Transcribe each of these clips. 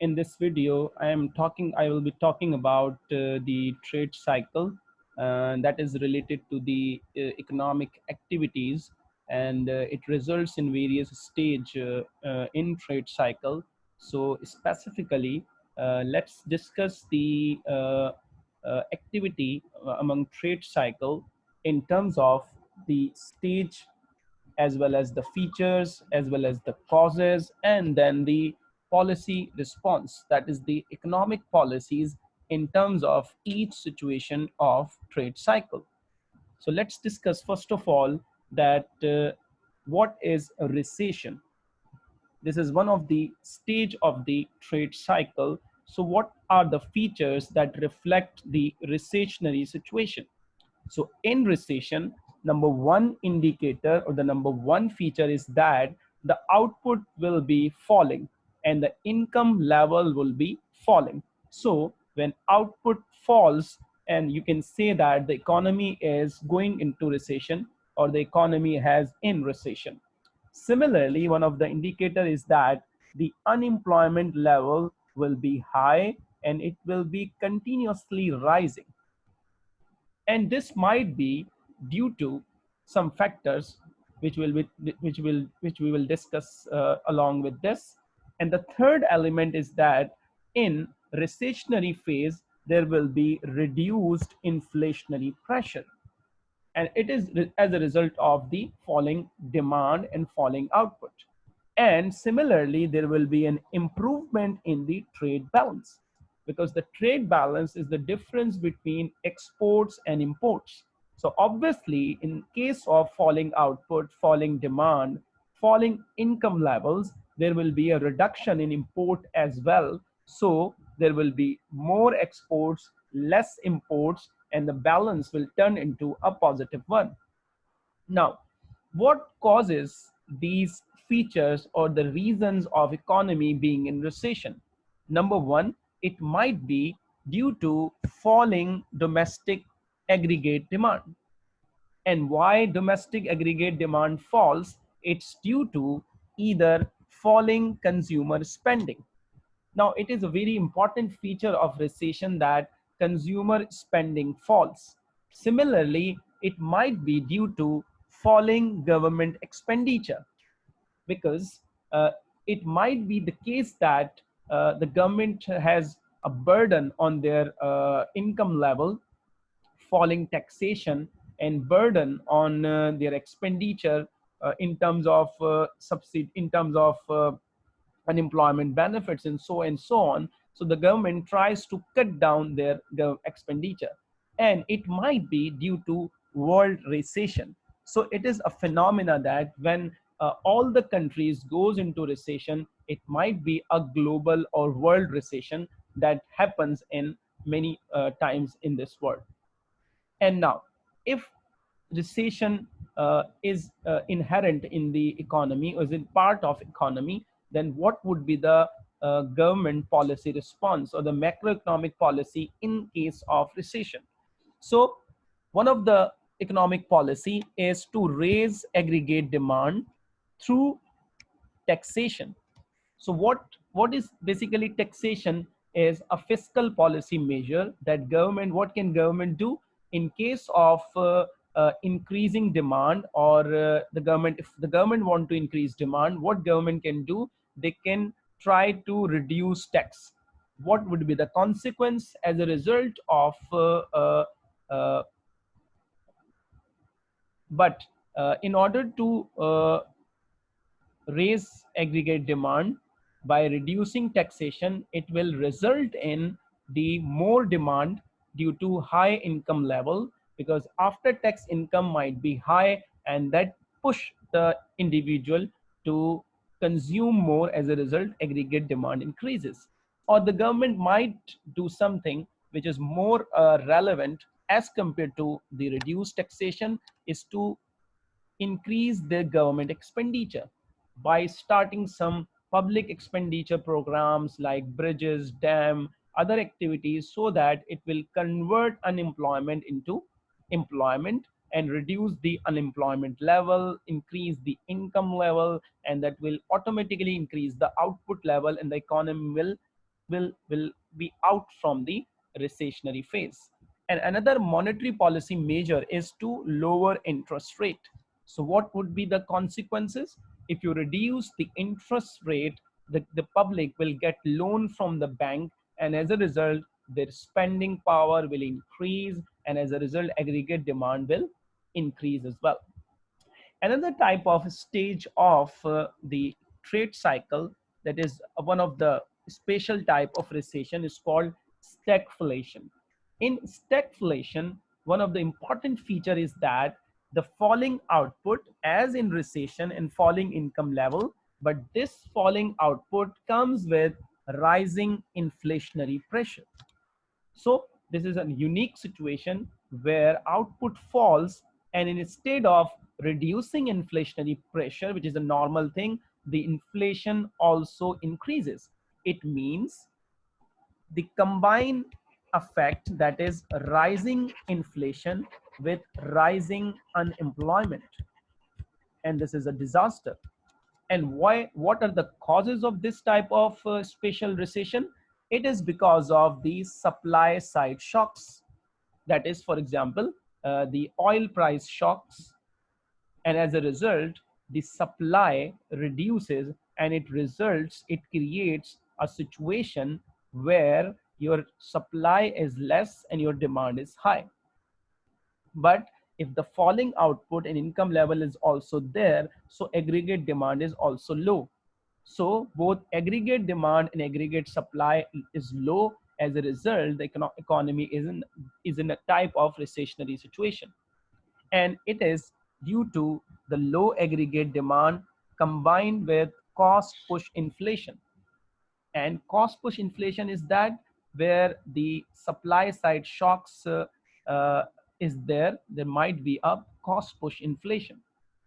in this video, I am talking, I will be talking about uh, the trade cycle uh, that is related to the uh, economic activities and uh, it results in various stage uh, uh, in trade cycle. So specifically, let's discuss the activity among trade cycle in terms of the stage as well as the features as well as the causes and then the policy response, that is the economic policies in terms of each situation of trade cycle. So let's discuss first of all that uh, what is a recession. This is one of the stage of the trade cycle. So what are the features that reflect the recessionary situation? So in recession, number one indicator or the number one feature is that the output will be falling and the income level will be falling. So when output falls and you can say that the economy is going into recession or the economy has in recession. Similarly, one of the indicator is that the unemployment level will be high and it will be continuously rising. And this might be due to some factors which will be, which will which we will discuss uh, along with this and the third element is that in recessionary phase, there will be reduced inflationary pressure. And it is as a result of the falling demand and falling output. And similarly, there will be an improvement in the trade balance because the trade balance is the difference between exports and imports. So obviously, in case of falling output, falling demand, falling income levels, there will be a reduction in import as well. So there will be more exports, less imports, and the balance will turn into a positive one. Now, what causes these features or the reasons of economy being in recession? Number one, it might be due to falling domestic aggregate demand. And why domestic aggregate demand falls? It's due to either falling consumer spending. Now, it is a very important feature of recession that consumer spending falls. Similarly, it might be due to falling government expenditure because uh, it might be the case that uh, the government has a burden on their uh, income level, falling taxation and burden on uh, their expenditure in terms of uh, subsidy, in terms of uh, unemployment benefits and so and so on. So the government tries to cut down their, expenditure and it might be due to world recession. So it is a phenomena that when uh, all the countries goes into recession, it might be a global or world recession that happens in many uh, times in this world. And now, if recession uh, is uh, inherent in the economy or is it part of economy, then what would be the uh, government policy response or the macroeconomic policy in case of recession? So one of the economic policy is to raise aggregate demand through taxation. So what, what is basically taxation is a fiscal policy measure that government, what can government do in case of uh, uh, increasing demand or uh, the government if the government want to increase demand what government can do? They can try to reduce tax. What would be the consequence as a result of uh, uh, uh but uh, in order to raise aggregate demand by reducing taxation it will result in the more demand due to high income level because after tax income might be high and that push the individual to consume more as a result aggregate demand increases. Or the government might do something which is more uh, relevant as compared to the reduced taxation is to increase the government expenditure by starting some public expenditure programs like bridges dam other activities so that it will convert unemployment into employment and reduce the unemployment level, increase the income level, and that will automatically increase the output level and the economy will will will be out from the recessionary phase. And another monetary policy measure is to lower interest rate. So what would be the consequences? If you reduce the interest rate the, the public will get loan from the bank and as a result their spending power will increase and as a result aggregate demand will increase as well. Another type of stage of uh, the trade cycle that is one of the special type of recession is called stagflation. In stagflation one of the important feature is that the falling output as in recession and falling income level but this falling output comes with rising inflationary pressure. So this is a unique situation where output falls and instead of reducing inflationary pressure, which is a normal thing, the inflation also increases. It means the combined effect that is rising inflation with rising unemployment. And this is a disaster. And why? what are the causes of this type of uh, special recession? It is because of the supply side shocks. That is, for example, uh, the oil price shocks. And as a result, the supply reduces and it results, it creates a situation where your supply is less and your demand is high. But if the falling output and income level is also there, so aggregate demand is also low. So both aggregate demand and aggregate supply is low. As a result, the econo economy is in, is in a type of recessionary situation. And it is due to the low aggregate demand combined with cost push inflation. And cost push inflation is that where the supply side shocks uh, uh, is there, there might be a cost push inflation.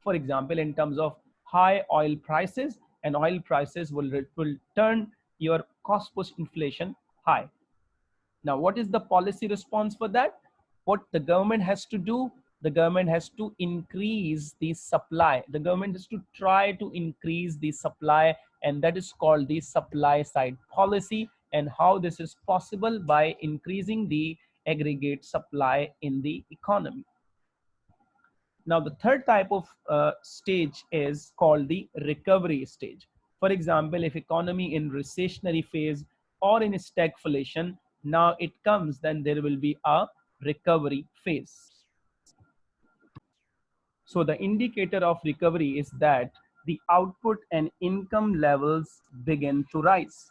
For example, in terms of high oil prices, and oil prices will, will turn your cost push inflation high. Now, what is the policy response for that? What the government has to do, the government has to increase the supply. The government has to try to increase the supply and that is called the supply side policy and how this is possible by increasing the aggregate supply in the economy. Now, the third type of uh, stage is called the recovery stage. For example, if economy in recessionary phase or in stagflation, now it comes, then there will be a recovery phase. So the indicator of recovery is that the output and income levels begin to rise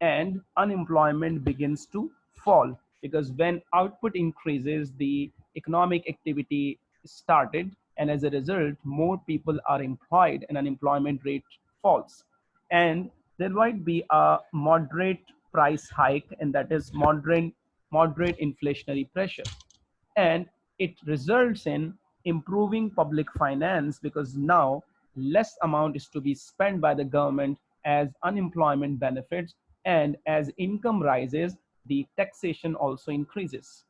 and unemployment begins to fall because when output increases, the economic activity started and as a result more people are employed and unemployment rate falls. And there might be a moderate price hike and that is moderate moderate inflationary pressure. And it results in improving public finance because now less amount is to be spent by the government as unemployment benefits and as income rises the taxation also increases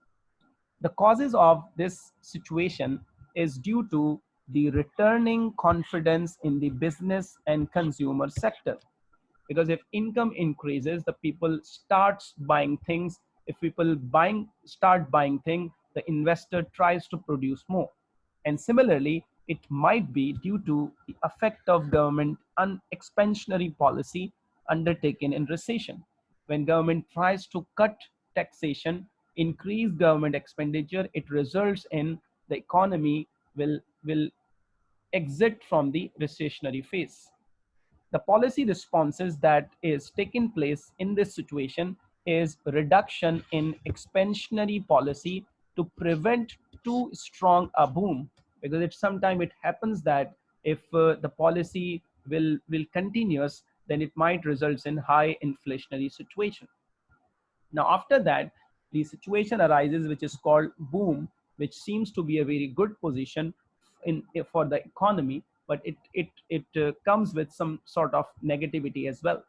the causes of this situation is due to the returning confidence in the business and consumer sector. Because if income increases, the people starts buying things. If people buying start buying things, the investor tries to produce more. And similarly, it might be due to the effect of government on expansionary policy undertaken in recession. When government tries to cut taxation increase government expenditure, it results in the economy will, will exit from the recessionary phase. The policy responses that is taking place in this situation is reduction in expansionary policy to prevent too strong a boom because it sometimes it happens that if uh, the policy will will continuous then it might result in high inflationary situation now after that the situation arises which is called boom which seems to be a very good position in for the economy but it it it uh, comes with some sort of negativity as well.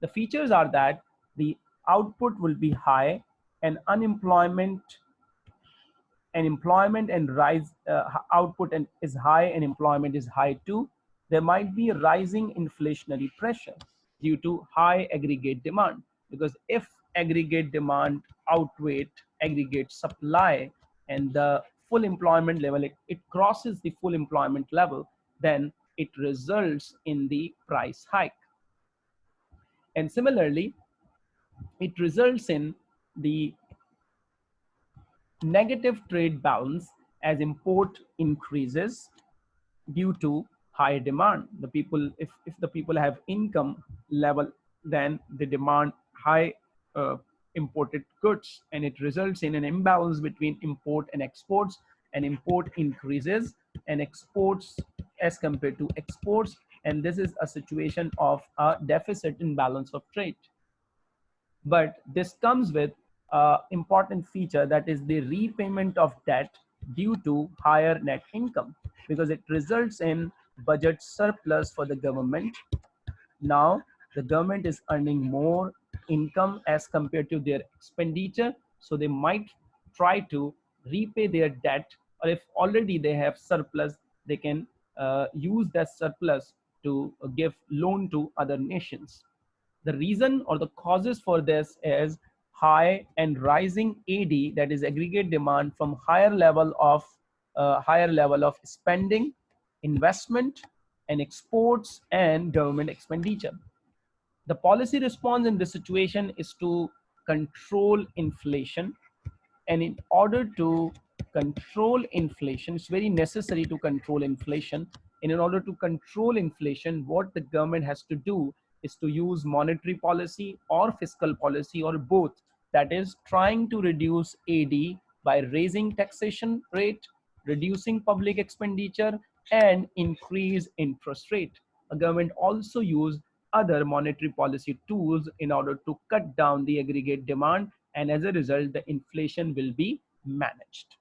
The features are that the output will be high and unemployment and employment and rise uh, output and is high and employment is high too. There might be rising inflationary pressure due to high aggregate demand because if aggregate demand outweigh aggregate supply and the full employment level, it, it crosses the full employment level, then it results in the price hike. And similarly, it results in the negative trade balance as import increases due to higher demand. The people, if, if the people have income level, then they demand high uh, imported goods and it results in an imbalance between import and exports and import increases and exports as compared to exports and this is a situation of a deficit in balance of trade. But this comes with an important feature that is the repayment of debt due to higher net income because it results in budget surplus for the government. Now the government is earning more income as compared to their expenditure so they might try to repay their debt or if already they have surplus they can uh, use that surplus to give loan to other nations the reason or the causes for this is high and rising AD, that is aggregate demand from higher level of uh, higher level of spending, investment, and exports and government expenditure. The policy response in this situation is to control inflation. And in order to control inflation, it's very necessary to control inflation. And in order to control inflation, what the government has to do is to use monetary policy or fiscal policy or both. That is trying to reduce AD by raising taxation rate, reducing public expenditure, and increase interest rate. The government also use other monetary policy tools in order to cut down the aggregate demand and as a result the inflation will be managed.